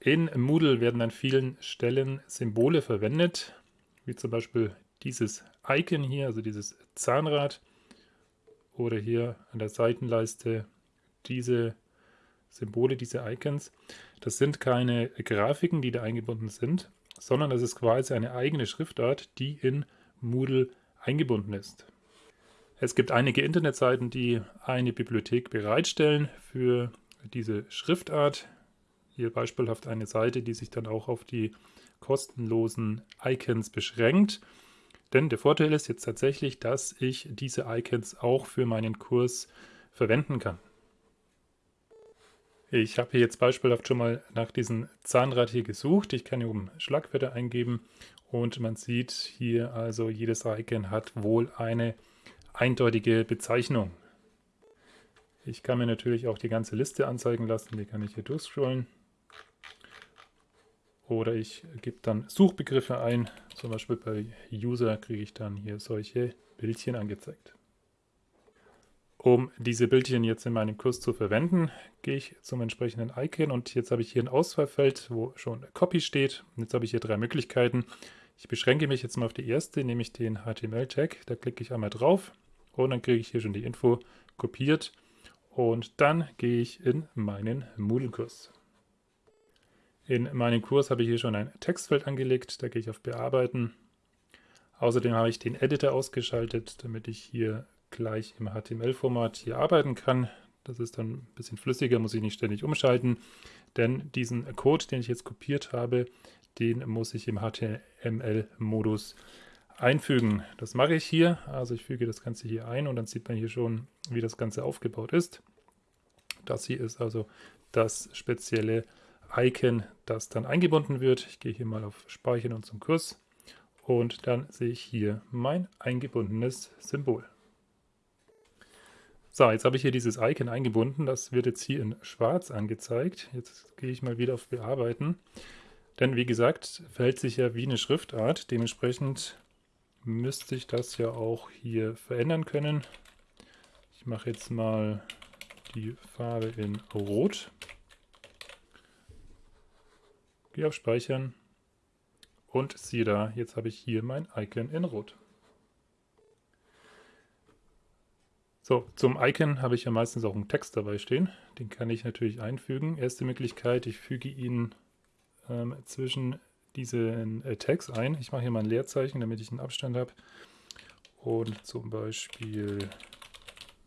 In Moodle werden an vielen Stellen Symbole verwendet, wie zum Beispiel dieses Icon hier, also dieses Zahnrad, oder hier an der Seitenleiste diese Symbole, diese Icons. Das sind keine Grafiken, die da eingebunden sind, sondern das ist quasi eine eigene Schriftart, die in Moodle eingebunden ist. Es gibt einige Internetseiten, die eine Bibliothek bereitstellen für diese Schriftart. Hier beispielhaft eine Seite, die sich dann auch auf die kostenlosen Icons beschränkt. Denn der Vorteil ist jetzt tatsächlich, dass ich diese Icons auch für meinen Kurs verwenden kann. Ich habe hier jetzt beispielhaft schon mal nach diesem Zahnrad hier gesucht. Ich kann hier oben Schlagwörter eingeben und man sieht hier also, jedes Icon hat wohl eine eindeutige Bezeichnung. Ich kann mir natürlich auch die ganze Liste anzeigen lassen, die kann ich hier durchscrollen. Oder ich gebe dann Suchbegriffe ein, zum Beispiel bei User kriege ich dann hier solche Bildchen angezeigt. Um diese Bildchen jetzt in meinem Kurs zu verwenden, gehe ich zum entsprechenden Icon und jetzt habe ich hier ein Auswahlfeld, wo schon Copy steht. Jetzt habe ich hier drei Möglichkeiten. Ich beschränke mich jetzt mal auf die erste, nämlich den HTML-Tag. Da klicke ich einmal drauf und dann kriege ich hier schon die Info kopiert. Und dann gehe ich in meinen Moodle-Kurs. In meinem Kurs habe ich hier schon ein Textfeld angelegt, da gehe ich auf Bearbeiten. Außerdem habe ich den Editor ausgeschaltet, damit ich hier gleich im HTML-Format hier arbeiten kann. Das ist dann ein bisschen flüssiger, muss ich nicht ständig umschalten, denn diesen Code, den ich jetzt kopiert habe, den muss ich im HTML-Modus einfügen. Das mache ich hier, also ich füge das Ganze hier ein und dann sieht man hier schon, wie das Ganze aufgebaut ist. Das hier ist also das spezielle Icon, das dann eingebunden wird. Ich gehe hier mal auf Speichern und zum Kurs und dann sehe ich hier mein eingebundenes Symbol. So, jetzt habe ich hier dieses Icon eingebunden. Das wird jetzt hier in schwarz angezeigt. Jetzt gehe ich mal wieder auf Bearbeiten. Denn wie gesagt, verhält sich ja wie eine Schriftart. Dementsprechend müsste ich das ja auch hier verändern können. Ich mache jetzt mal die Farbe in Rot. Gehe auf Speichern und siehe da, jetzt habe ich hier mein Icon in Rot. So, zum Icon habe ich ja meistens auch einen Text dabei stehen. Den kann ich natürlich einfügen. Erste Möglichkeit, ich füge ihn ähm, zwischen diesen äh, Tags ein. Ich mache hier mal ein Leerzeichen, damit ich einen Abstand habe. Und zum Beispiel,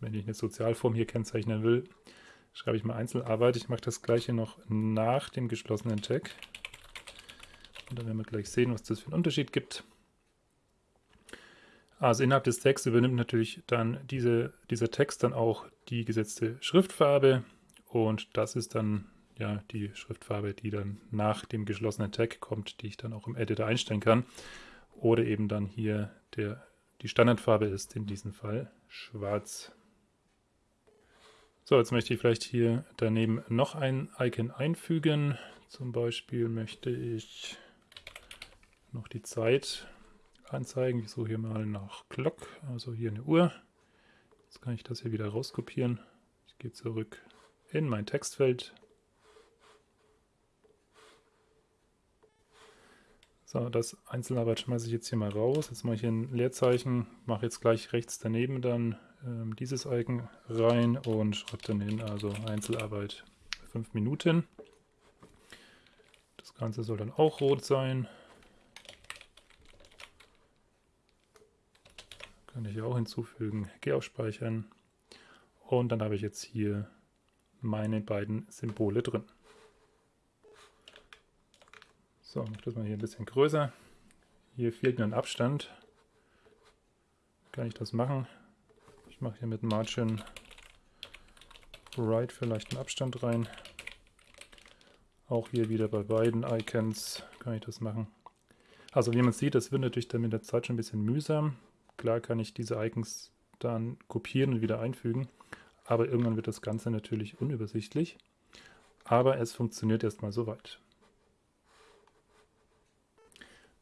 wenn ich eine Sozialform hier kennzeichnen will, schreibe ich mal Einzelarbeit. Ich mache das gleiche noch nach dem geschlossenen Tag. Und dann werden wir gleich sehen, was das für einen Unterschied gibt. Also innerhalb des Texts übernimmt natürlich dann diese, dieser Text dann auch die gesetzte Schriftfarbe und das ist dann ja die Schriftfarbe, die dann nach dem geschlossenen Tag kommt, die ich dann auch im Editor einstellen kann. Oder eben dann hier der, die Standardfarbe ist in diesem Fall schwarz. So, jetzt möchte ich vielleicht hier daneben noch ein Icon einfügen. Zum Beispiel möchte ich noch die Zeit anzeigen. Ich suche hier mal nach Glock, also hier eine Uhr. Jetzt kann ich das hier wieder rauskopieren. Ich gehe zurück in mein Textfeld. So, das Einzelarbeit schmeiße ich jetzt hier mal raus. Jetzt mache ich hier ein Leerzeichen, mache jetzt gleich rechts daneben dann ähm, dieses Icon rein und schreibe dann hin, also Einzelarbeit 5 Minuten. Das Ganze soll dann auch rot sein. Kann ich auch hinzufügen. Gehe auf Speichern. Und dann habe ich jetzt hier meine beiden Symbole drin. So, mache das mal hier ein bisschen größer. Hier fehlt mir ein Abstand. Kann ich das machen? Ich mache hier mit Margin Right vielleicht einen Abstand rein. Auch hier wieder bei beiden Icons kann ich das machen. Also wie man sieht, das wird natürlich dann mit der Zeit schon ein bisschen mühsam. Klar kann ich diese Icons dann kopieren und wieder einfügen, aber irgendwann wird das Ganze natürlich unübersichtlich. Aber es funktioniert erstmal soweit.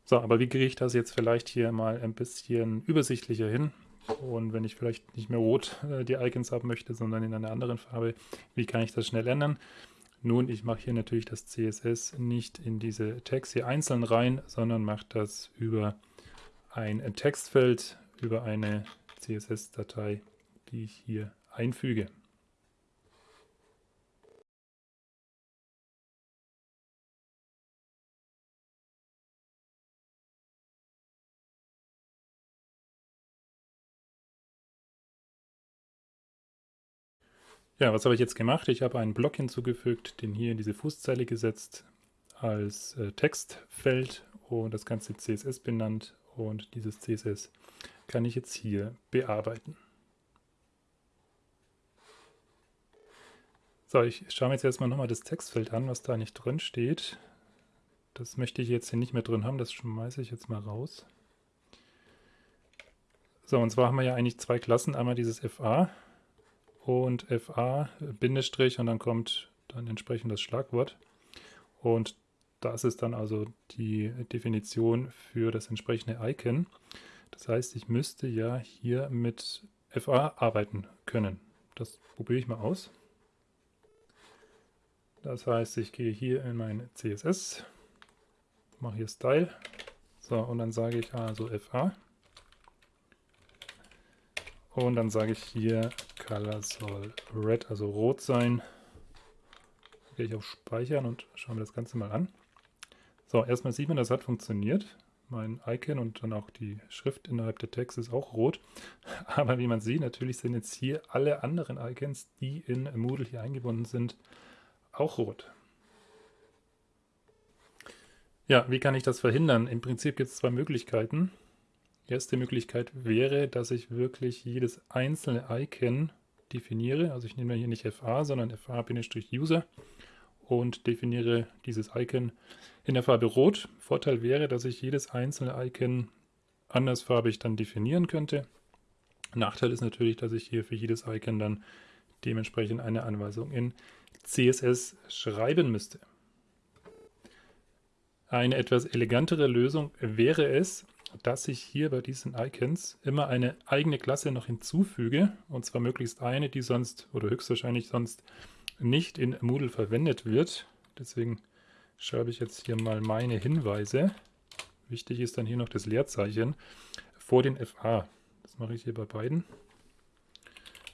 So, aber wie kriege ich das jetzt vielleicht hier mal ein bisschen übersichtlicher hin? Und wenn ich vielleicht nicht mehr rot äh, die Icons haben möchte, sondern in einer anderen Farbe, wie kann ich das schnell ändern? Nun, ich mache hier natürlich das CSS nicht in diese Tags hier einzeln rein, sondern mache das über ein Textfeld, über eine CSS-Datei, die ich hier einfüge. Ja, was habe ich jetzt gemacht? Ich habe einen Block hinzugefügt, den hier in diese Fußzeile gesetzt als äh, Textfeld und das ganze CSS benannt und dieses CSS kann ich jetzt hier bearbeiten. So, ich schaue mir jetzt erstmal nochmal das Textfeld an, was da nicht drin steht. Das möchte ich jetzt hier nicht mehr drin haben, das schmeiße ich jetzt mal raus. So, und zwar haben wir ja eigentlich zwei Klassen, einmal dieses FA und FA, Bindestrich und dann kommt dann entsprechend das Schlagwort. Und das ist dann also die Definition für das entsprechende Icon. Das heißt, ich müsste ja hier mit FA arbeiten können. Das probiere ich mal aus. Das heißt, ich gehe hier in mein CSS, mache hier Style, so und dann sage ich also FA. Und dann sage ich hier, Color soll red, also rot sein. Gehe ich auf Speichern und schaue mir das Ganze mal an. So, erstmal sieht man, das hat funktioniert. Mein Icon und dann auch die Schrift innerhalb der Text ist auch rot. Aber wie man sieht, natürlich sind jetzt hier alle anderen Icons, die in Moodle hier eingebunden sind, auch rot. Ja, wie kann ich das verhindern? Im Prinzip gibt es zwei Möglichkeiten. Erste Möglichkeit wäre, dass ich wirklich jedes einzelne Icon definiere. Also ich nehme hier nicht FA, sondern FA-User und definiere dieses Icon in der Farbe Rot. Vorteil wäre, dass ich jedes einzelne Icon andersfarbig dann definieren könnte. Nachteil ist natürlich, dass ich hier für jedes Icon dann dementsprechend eine Anweisung in CSS schreiben müsste. Eine etwas elegantere Lösung wäre es, dass ich hier bei diesen Icons immer eine eigene Klasse noch hinzufüge, und zwar möglichst eine, die sonst oder höchstwahrscheinlich sonst nicht in Moodle verwendet wird. Deswegen schreibe ich jetzt hier mal meine Hinweise. Wichtig ist dann hier noch das Leerzeichen vor den FA. Das mache ich hier bei beiden.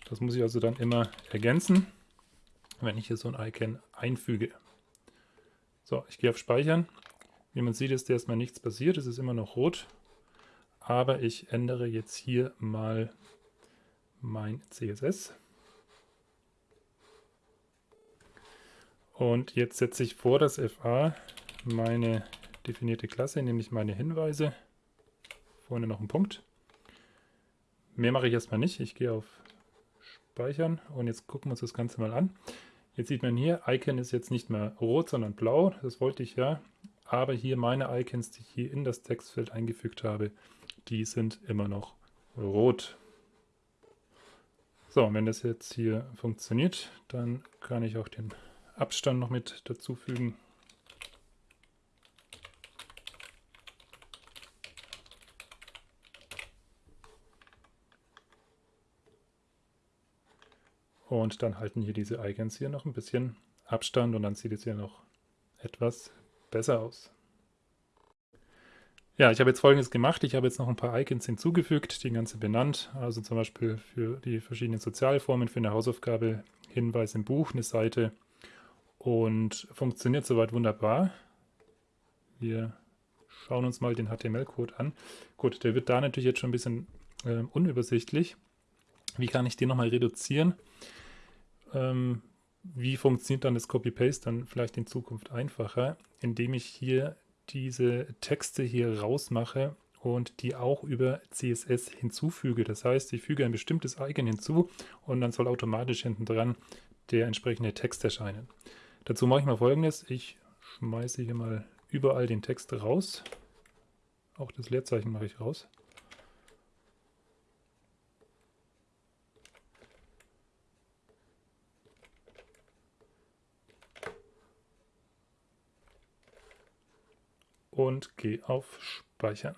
Das muss ich also dann immer ergänzen, wenn ich hier so ein Icon einfüge. So, ich gehe auf Speichern. Wie man sieht, ist erstmal nichts passiert. Es ist immer noch rot aber ich ändere jetzt hier mal mein CSS. Und jetzt setze ich vor das FA meine definierte Klasse, nämlich meine Hinweise. Vorne noch ein Punkt. Mehr mache ich erstmal nicht. Ich gehe auf Speichern und jetzt gucken wir uns das Ganze mal an. Jetzt sieht man hier, Icon ist jetzt nicht mehr rot, sondern blau. Das wollte ich ja. Aber hier meine Icons, die ich hier in das Textfeld eingefügt habe, die sind immer noch rot. So, wenn das jetzt hier funktioniert, dann kann ich auch den Abstand noch mit dazu fügen. Und dann halten hier diese Icons hier noch ein bisschen Abstand und dann sieht es hier noch etwas besser aus. Ja, ich habe jetzt folgendes gemacht. Ich habe jetzt noch ein paar Icons hinzugefügt, die ganze benannt. Also zum Beispiel für die verschiedenen Sozialformen, für eine Hausaufgabe, Hinweis im Buch, eine Seite. Und funktioniert soweit wunderbar. Wir schauen uns mal den HTML-Code an. Gut, der wird da natürlich jetzt schon ein bisschen äh, unübersichtlich. Wie kann ich den nochmal reduzieren? Ähm, wie funktioniert dann das Copy-Paste dann vielleicht in Zukunft einfacher, indem ich hier diese Texte hier rausmache und die auch über CSS hinzufüge. Das heißt, ich füge ein bestimmtes Icon hinzu und dann soll automatisch hinten dran der entsprechende Text erscheinen. Dazu mache ich mal folgendes. Ich schmeiße hier mal überall den Text raus. Auch das Leerzeichen mache ich raus. und gehe auf Speichern.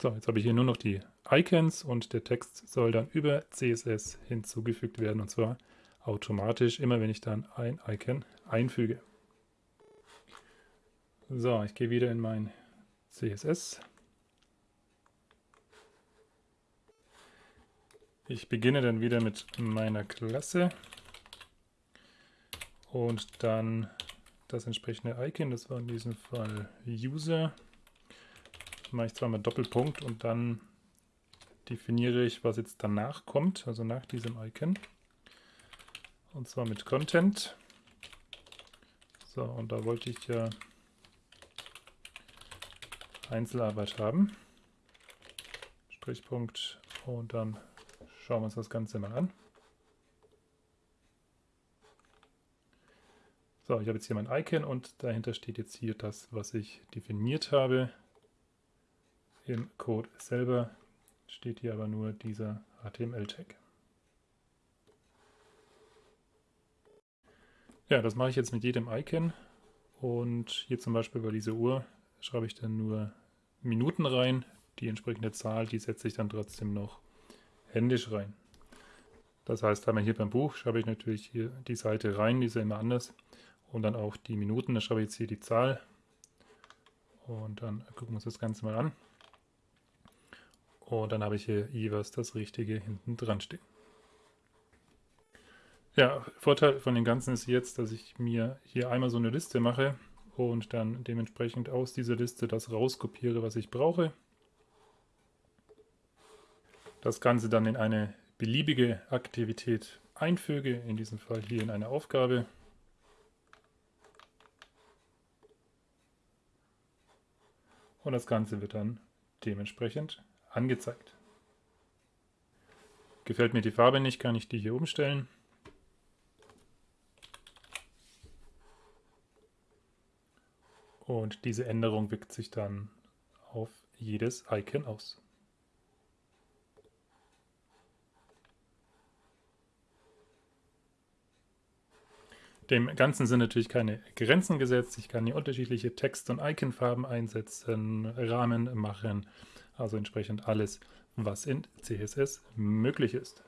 So, jetzt habe ich hier nur noch die Icons und der Text soll dann über CSS hinzugefügt werden und zwar automatisch, immer wenn ich dann ein Icon einfüge. So, ich gehe wieder in mein CSS. Ich beginne dann wieder mit meiner Klasse und dann das entsprechende Icon, das war in diesem Fall User. Das mache ich zweimal Doppelpunkt und dann definiere ich, was jetzt danach kommt, also nach diesem Icon. Und zwar mit Content. So, und da wollte ich ja Einzelarbeit haben. Strichpunkt und dann schauen wir uns das Ganze mal an. So, ich habe jetzt hier mein Icon und dahinter steht jetzt hier das, was ich definiert habe. Im Code selber steht hier aber nur dieser HTML-Tag. Ja, das mache ich jetzt mit jedem Icon und hier zum Beispiel bei dieser Uhr schreibe ich dann nur Minuten rein. Die entsprechende Zahl, die setze ich dann trotzdem noch händisch rein. Das heißt, einmal hier beim Buch schreibe ich natürlich hier die Seite rein, die ist ja immer anders und dann auch die Minuten. Da schreibe ich jetzt hier die Zahl und dann gucken wir uns das Ganze mal an. Und dann habe ich hier jeweils das Richtige hinten dran stehen. Ja, Vorteil von dem Ganzen ist jetzt, dass ich mir hier einmal so eine Liste mache und dann dementsprechend aus dieser Liste das rauskopiere, was ich brauche. Das Ganze dann in eine beliebige Aktivität einfüge, in diesem Fall hier in eine Aufgabe. und das Ganze wird dann dementsprechend angezeigt. Gefällt mir die Farbe nicht, kann ich die hier umstellen. Und diese Änderung wirkt sich dann auf jedes Icon aus. Dem Ganzen sind natürlich keine Grenzen gesetzt. Ich kann hier unterschiedliche Text- und Iconfarben einsetzen, Rahmen machen, also entsprechend alles, was in CSS möglich ist.